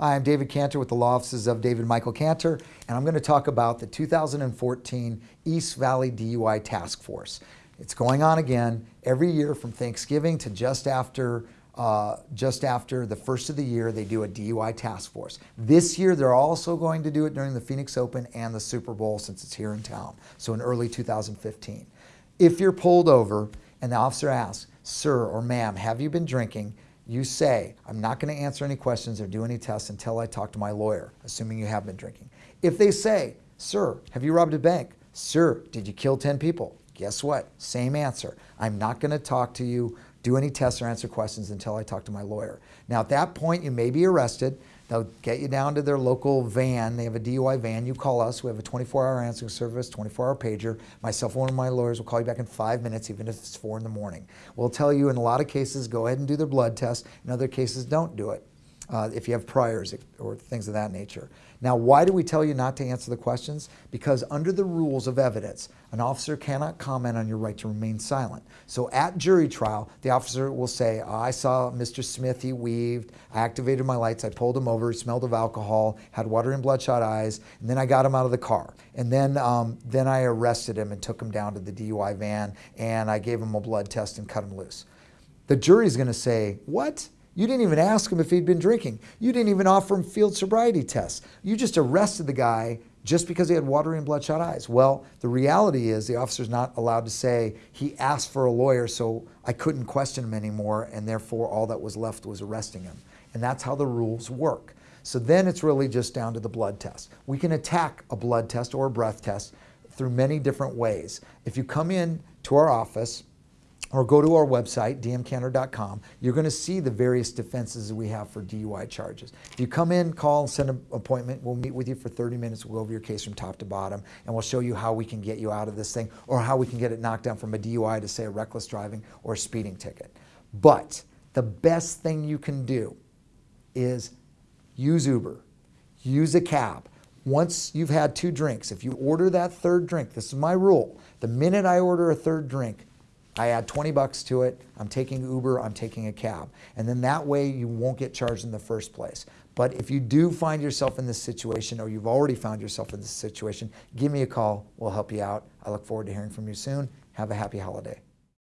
Hi, I'm David Cantor with the law offices of David Michael Cantor, and I'm going to talk about the 2014 East Valley DUI Task Force. It's going on again every year from Thanksgiving to just after uh, just after the first of the year, they do a DUI task force. This year, they're also going to do it during the Phoenix Open and the Super Bowl since it's here in town, so in early 2015. If you're pulled over and the officer asks, sir or ma'am, have you been drinking? You say, I'm not going to answer any questions or do any tests until I talk to my lawyer, assuming you have been drinking. If they say, sir, have you robbed a bank? Sir, did you kill 10 people? Guess what? Same answer. I'm not going to talk to you do any tests or answer questions until I talk to my lawyer. Now, at that point, you may be arrested. They'll get you down to their local van. They have a DUI van. You call us. We have a 24-hour answering service, 24-hour pager. Myself one of my lawyers will call you back in five minutes, even if it's 4 in the morning. We'll tell you in a lot of cases, go ahead and do the blood test. In other cases, don't do it uh, if you have priors or things of that nature. Now, why do we tell you not to answer the questions? Because under the rules of evidence, an officer cannot comment on your right to remain silent. So at jury trial, the officer will say, oh, I saw Mr. Smith, he weaved, I activated my lights, I pulled him over, smelled of alcohol, had water and bloodshot eyes, and then I got him out of the car. And then, um, then I arrested him and took him down to the DUI van, and I gave him a blood test and cut him loose. The jury's gonna say, what? You didn't even ask him if he'd been drinking. You didn't even offer him field sobriety tests. You just arrested the guy just because he had watery and bloodshot eyes. Well, the reality is the officer's not allowed to say he asked for a lawyer so I couldn't question him anymore and therefore all that was left was arresting him. And that's how the rules work. So then it's really just down to the blood test. We can attack a blood test or a breath test through many different ways. If you come in to our office, or go to our website, dmcantor.com, you're going to see the various defenses that we have for DUI charges. If you come in, call, and send an appointment, we'll meet with you for 30 minutes, we'll go over your case from top to bottom, and we'll show you how we can get you out of this thing, or how we can get it knocked down from a DUI to, say, a reckless driving or a speeding ticket. But the best thing you can do is use Uber, use a cab. Once you've had two drinks, if you order that third drink, this is my rule, the minute I order a third drink, I add 20 bucks to it, I'm taking Uber, I'm taking a cab. And then that way you won't get charged in the first place. But if you do find yourself in this situation or you've already found yourself in this situation, give me a call. We'll help you out. I look forward to hearing from you soon. Have a happy holiday.